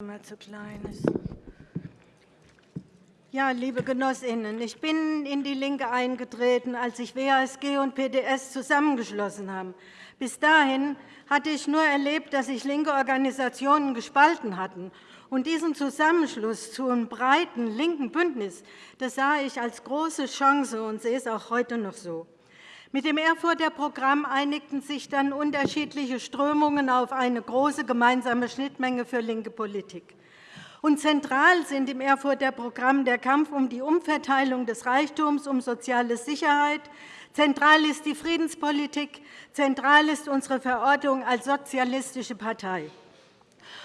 immer zu klein. Ja, liebe Genossinnen, ich bin in die LINKE eingetreten, als sich WASG und PDS zusammengeschlossen haben. Bis dahin hatte ich nur erlebt, dass sich linke Organisationen gespalten hatten. Und diesen Zusammenschluss zu einem breiten linken Bündnis das sah ich als große Chance und sehe es auch heute noch so. Mit dem Erfurter Programm einigten sich dann unterschiedliche Strömungen auf eine große gemeinsame Schnittmenge für linke Politik. Und zentral sind im Erfurter Programm der Kampf um die Umverteilung des Reichtums, um soziale Sicherheit. Zentral ist die Friedenspolitik. Zentral ist unsere Verortung als sozialistische Partei.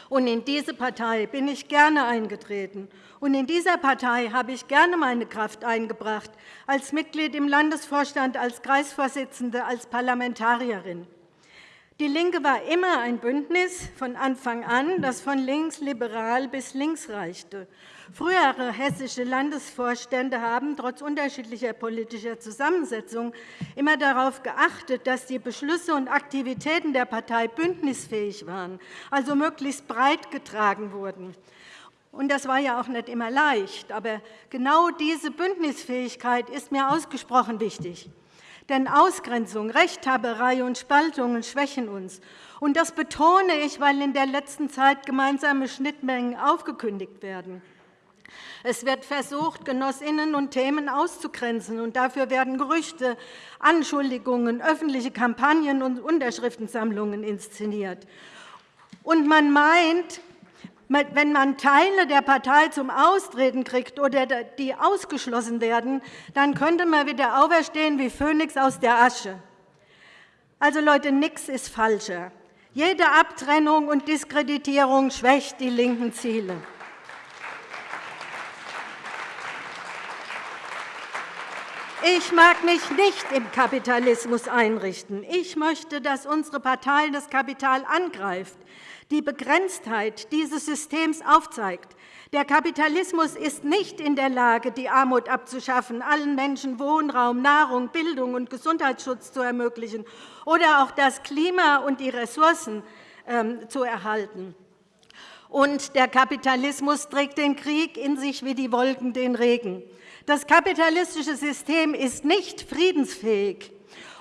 Und in diese Partei bin ich gerne eingetreten. Und in dieser Partei habe ich gerne meine Kraft eingebracht, als Mitglied im Landesvorstand, als Kreisvorsitzende, als Parlamentarierin. Die LINKE war immer ein Bündnis von Anfang an, das von linksliberal bis links reichte. Frühere hessische Landesvorstände haben trotz unterschiedlicher politischer Zusammensetzung immer darauf geachtet, dass die Beschlüsse und Aktivitäten der Partei bündnisfähig waren, also möglichst breit getragen wurden. Und das war ja auch nicht immer leicht. Aber genau diese Bündnisfähigkeit ist mir ausgesprochen wichtig. Denn Ausgrenzung, Rechthaberei und Spaltungen schwächen uns. Und das betone ich, weil in der letzten Zeit gemeinsame Schnittmengen aufgekündigt werden. Es wird versucht, Genossinnen und Themen auszugrenzen, und dafür werden Gerüchte, Anschuldigungen, öffentliche Kampagnen und Unterschriftensammlungen inszeniert. Und man meint, wenn man Teile der Partei zum Austreten kriegt oder die ausgeschlossen werden, dann könnte man wieder auferstehen wie Phönix aus der Asche. Also Leute, nichts ist falscher. Jede Abtrennung und Diskreditierung schwächt die linken Ziele. Ich mag mich nicht im Kapitalismus einrichten. Ich möchte, dass unsere Partei das Kapital angreift, die Begrenztheit dieses Systems aufzeigt. Der Kapitalismus ist nicht in der Lage, die Armut abzuschaffen, allen Menschen Wohnraum, Nahrung, Bildung und Gesundheitsschutz zu ermöglichen oder auch das Klima und die Ressourcen ähm, zu erhalten. Und der Kapitalismus trägt den Krieg in sich wie die Wolken den Regen. Das kapitalistische System ist nicht friedensfähig.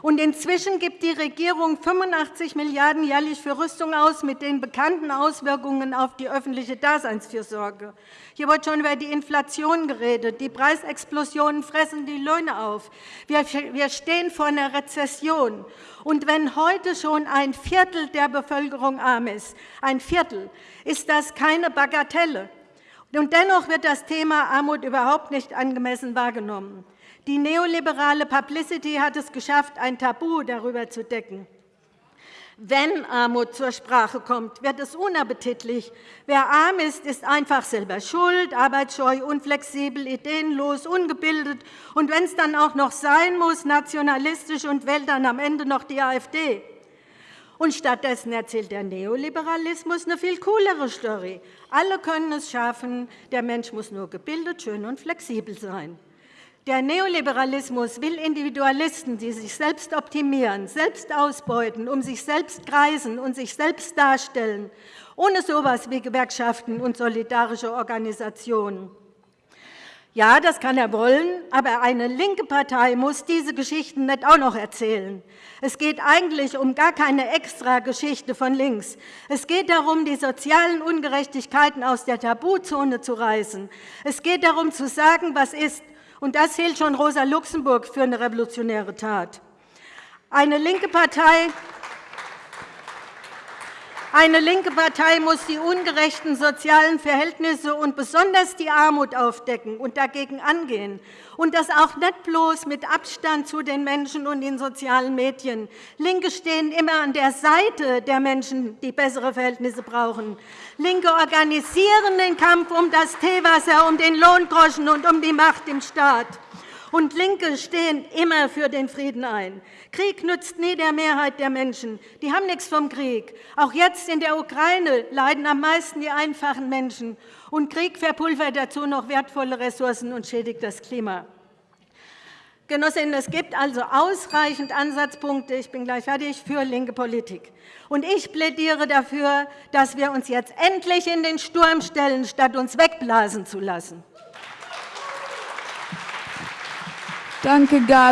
Und inzwischen gibt die Regierung 85 Milliarden € jährlich für Rüstung aus, mit den bekannten Auswirkungen auf die öffentliche Daseinsfürsorge. Hier wird schon über die Inflation geredet. Die Preisexplosionen fressen die Löhne auf. Wir stehen vor einer Rezession. Und wenn heute schon ein Viertel der Bevölkerung arm ist, ein Viertel, ist das keine Bagatelle. Und dennoch wird das Thema Armut überhaupt nicht angemessen wahrgenommen. Die neoliberale Publicity hat es geschafft, ein Tabu darüber zu decken. Wenn Armut zur Sprache kommt, wird es unappetitlich. Wer arm ist, ist einfach selber schuld, arbeitsscheu, unflexibel, ideenlos, ungebildet und wenn es dann auch noch sein muss, nationalistisch und wählt dann am Ende noch die AfD. Und stattdessen erzählt der Neoliberalismus eine viel coolere Story. Alle können es schaffen, der Mensch muss nur gebildet, schön und flexibel sein. Der Neoliberalismus will Individualisten, die sich selbst optimieren, selbst ausbeuten, um sich selbst kreisen und sich selbst darstellen, ohne so etwas wie Gewerkschaften und solidarische Organisationen. Ja, das kann er wollen, aber eine linke Partei muss diese Geschichten nicht auch noch erzählen. Es geht eigentlich um gar keine Extra-Geschichte von links. Es geht darum, die sozialen Ungerechtigkeiten aus der Tabuzone zu reißen. Es geht darum, zu sagen, was ist. Und das hielt schon Rosa Luxemburg für eine revolutionäre Tat. Eine linke Partei eine linke Partei muss die ungerechten sozialen Verhältnisse und besonders die Armut aufdecken und dagegen angehen. Und das auch nicht bloß mit Abstand zu den Menschen und den sozialen Medien. Linke stehen immer an der Seite der Menschen, die bessere Verhältnisse brauchen. Linke organisieren den Kampf um das Teewasser, um den Lohngroschen und um die Macht im Staat. Und LINKE stehen immer für den Frieden ein. Krieg nützt nie der Mehrheit der Menschen. Die haben nichts vom Krieg. Auch jetzt in der Ukraine leiden am meisten die einfachen Menschen. Und Krieg verpulvert dazu noch wertvolle Ressourcen und schädigt das Klima. Genossinnen, es gibt also ausreichend Ansatzpunkte, ich bin gleich fertig, für linke Politik. Und ich plädiere dafür, dass wir uns jetzt endlich in den Sturm stellen, statt uns wegblasen zu lassen. Danke, Gabi.